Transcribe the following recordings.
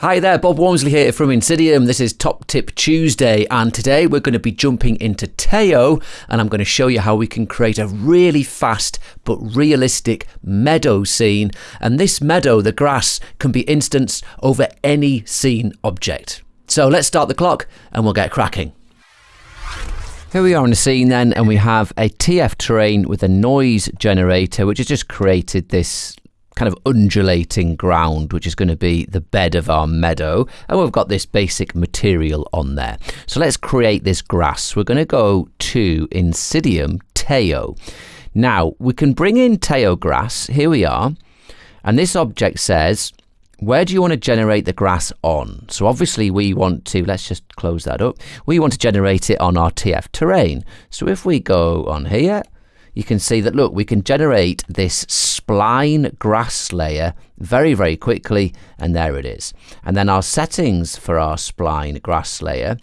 Hi there, Bob Walmsley here from Insydium. This is Top Tip Tuesday, and today we're going to be jumping into Taiao, and I'm going to show you how we can create a really fast but realistic meadow scene. And this meadow, the grass, can be instanced over any scene object. So let's start the clock and we'll get cracking. Here we are on the scene then, and we have a TF terrain with a noise generator, which has just created this kind of undulating ground, which is going to be the bed of our meadow. And we've got this basic material on there. So let's create this grass. We're going to go to Insydium Taiao. Now, we can bring in Taiao grass. Here we are. And this object says, where do you want to generate the grass on? So obviously we want to, let's just close that up. We want to generate it on our TF terrain. So if we go on here, you can see that, look, we can generate this spline grass layer very, very quickly, and there it is. And then our settings for our spline grass layer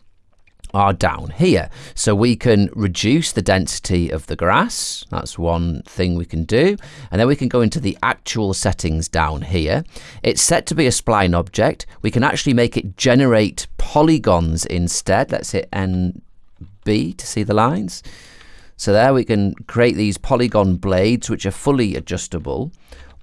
are down here. So we can reduce the density of the grass. That's one thing we can do. And then we can go into the actual settings down here. It's set to be a spline object. We can actually make it generate polygons instead. Let's hit NB to see the lines. So there we can create these polygon blades which are fully adjustable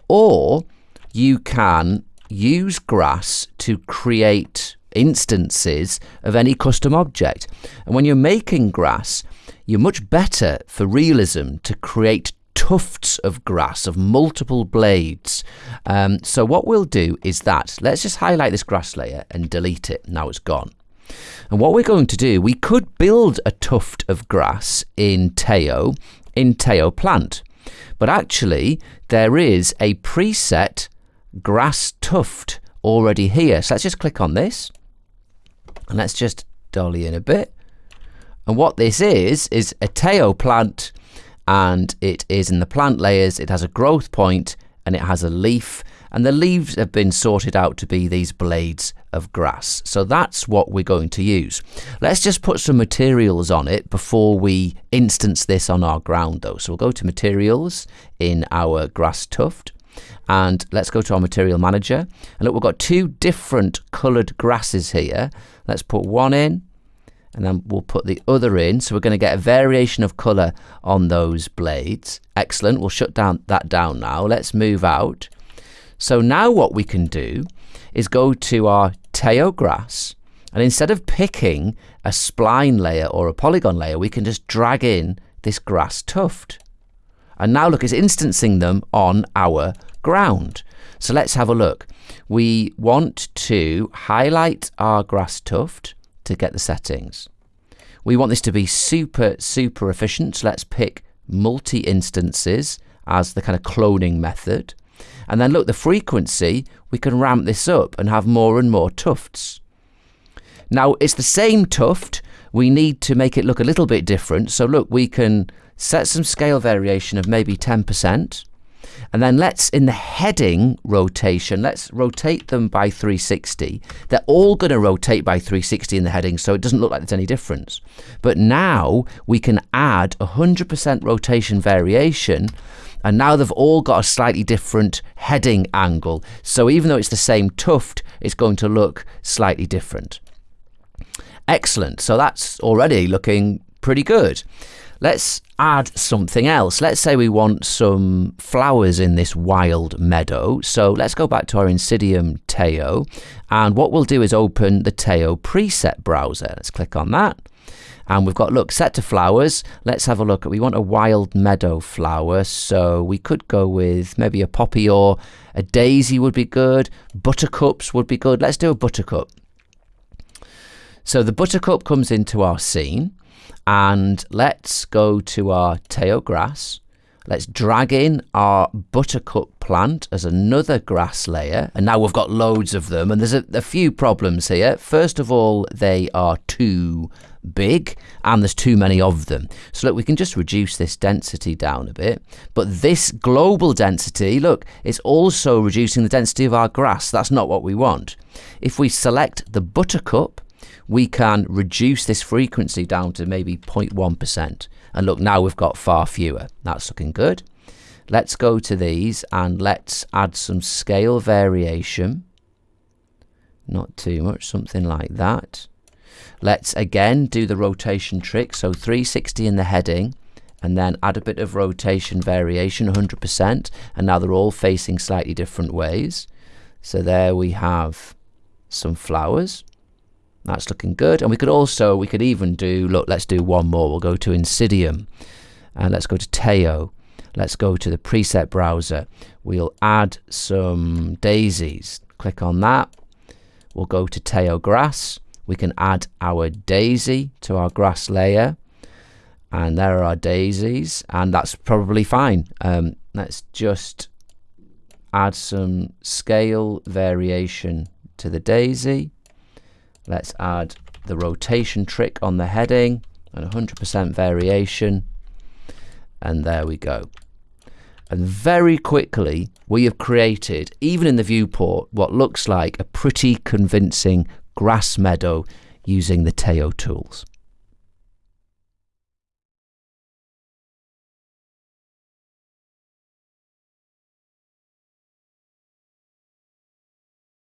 or you can use grass to create instances of any custom object. And when you're making grass, you're much better for realism to create tufts of grass of multiple blades. Um, so what we'll do is that, let's just highlight this grass layer and delete it. Now it's gone. And what we're going to do, we could build a tuft of grass in Taiao, in Taiao plant. But actually, there is a preset grass tuft already here. So let's just click on this. And let's just dolly in a bit. And what this is, is a Taiao plant. And it is in the plant layers. It has a growth point and it has a leaf and the leaves have been sorted out to be these blades of grass. So that's what we're going to use. Let's just put some materials on it before we instance this on our ground though. So we'll go to materials in our grass tuft and let's go to our material manager and look we've got two different colored grasses here let's put one in and then we'll put the other in. So we're going to get a variation of color on those blades. Excellent. We'll shut down that down now. Let's move out. So now what we can do is go to our Taiao grass and instead of picking a spline layer or a polygon layer, we can just drag in this grass tuft. And now look, it's instancing them on our ground. So let's have a look. We want to highlight our grass tuft to get the settings. We want this to be super, super efficient. So let's pick multi-instances as the kind of cloning method. And then look, the frequency, we can ramp this up and have more and more tufts. Now, it's the same tuft. We need to make it look a little bit different. So look, we can set some scale variation of maybe 10%. And then let's, in the heading rotation, let's rotate them by 360. They're all going to rotate by 360 in the heading, so it doesn't look like there's any difference. But now we can add 100% rotation variation and now they've all got a slightly different heading angle. So even though it's the same tuft, it's going to look slightly different. Excellent. So that's already looking pretty good. Let's add something else. Let's say we want some flowers in this wild meadow. So let's go back to our Insydium Taiao. And what we'll do is open the Taiao preset browser. Let's click on that and we've got look set to flowers let's have a look we want a wild meadow flower so we could go with maybe a poppy or a daisy would be good buttercups would be good let's do a buttercup so the buttercup comes into our scene and let's go to our Taiao grass Let's drag in our buttercup plant as another grass layer. And now we've got loads of them. And there's a, a, few problems here. First of all, they are too big and there's too many of them. So look, we can just reduce this density down a bit. But this global density, look, it's also reducing the density of our grass. That's not what we want. If we select the buttercup, we can reduce this frequency down to maybe 0.1%. And look, now we've got far fewer. That's looking good. Let's go to these and let's add some scale variation. not too much, something like that. Let's again do the rotation trick. So 360 in the heading and then add a bit of rotation variation, 100%. And now they're all facing slightly different ways. So there we have some flowers. That's looking good. And we could also, we could even do, look, let's do one more. We'll go to Insydium and let's go to Taiao. Let's go to the preset browser. We'll add some daisies. Click on that. We'll go to Taiao Grass. We can add our daisy to our grass layer. And there are our daisies. And that's probably fine. Um, let's just add some scale variation to the daisy. Let's add the rotation trick on the heading and 100% variation. And there we go. And very quickly, we have created, even in the viewport, what looks like a pretty convincing grass meadow using the Taiao tools.